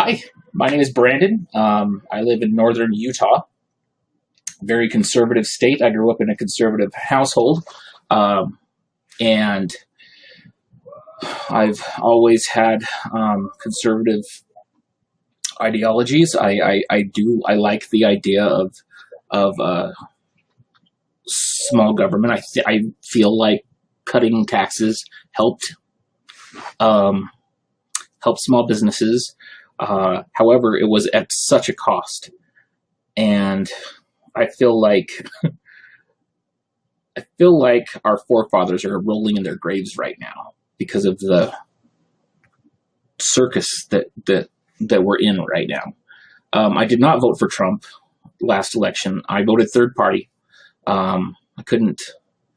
Hi, my name is Brandon. Um, I live in northern Utah, very conservative state. I grew up in a conservative household, um, and I've always had um, conservative ideologies. I, I, I, do I like the idea of of uh, small government. I I feel like cutting taxes helped um, help small businesses. Uh, however, it was at such a cost. And I feel like I feel like our forefathers are rolling in their graves right now because of the circus that that that we're in right now. Um, I did not vote for Trump last election. I voted third party. Um, I couldn't.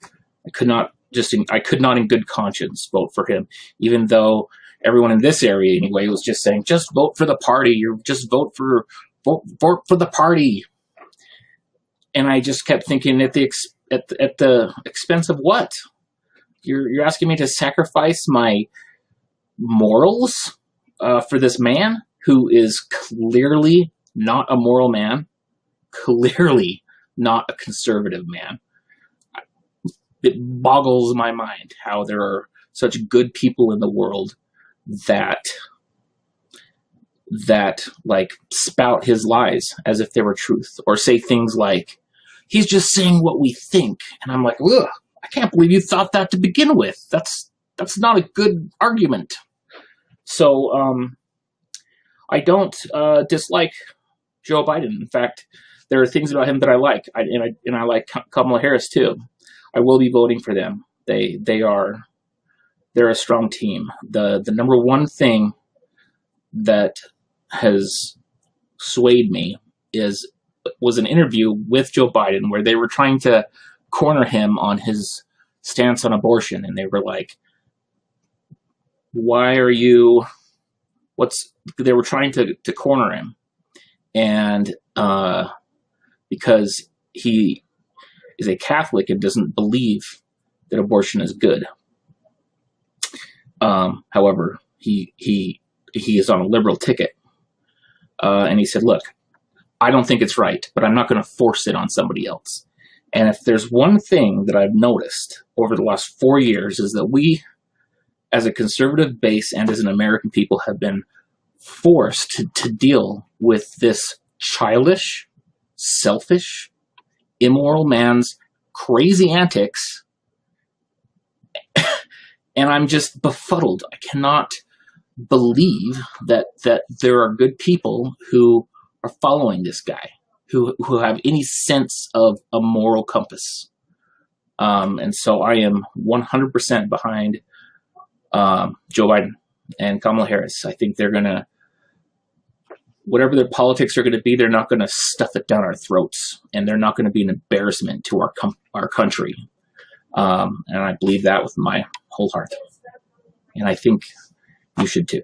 I could not just. In, I could not, in good conscience, vote for him, even though everyone in this area anyway was just saying, just vote for the party or just vote for vote, vote for the party. And I just kept thinking at the at at the expense of what? You're you're asking me to sacrifice my morals uh, for this man who is clearly not a moral man, clearly not a conservative man. It boggles my mind how there are such good people in the world that that like spout his lies as if they were truth or say things like he's just saying what we think and i'm like ugh i can't believe you thought that to begin with. That's that's not a good argument. So um i don't uh dislike joe biden. In fact there are things about him that i like. I, and i and i like kamala harris too. I will be voting for them. They they are they're a strong team. The the number one thing that has swayed me is was an interview with Joe Biden where they were trying to corner him on his stance on abortion and they were like why are you what's they were trying to, to corner him and uh, because he is a Catholic and doesn't believe that abortion is good um, however, he he he is on a liberal ticket, uh, and he said, "Look, I don't think it's right, but I'm not going to force it on somebody else." And if there's one thing that I've noticed over the last four years is that we, as a conservative base and as an American people, have been forced to, to deal with this childish, selfish, immoral man's crazy antics and I'm just befuddled. I cannot believe that that there are good people who are following this guy, who who have any sense of a moral compass. Um, and so I am 100% behind um, Joe Biden and Kamala Harris. I think they're gonna, whatever their politics are going to be, they're not going to stuff it down our throats, and they're not going to be an embarrassment to our our country. Um, and I believe that with my whole heart. And I think you should too.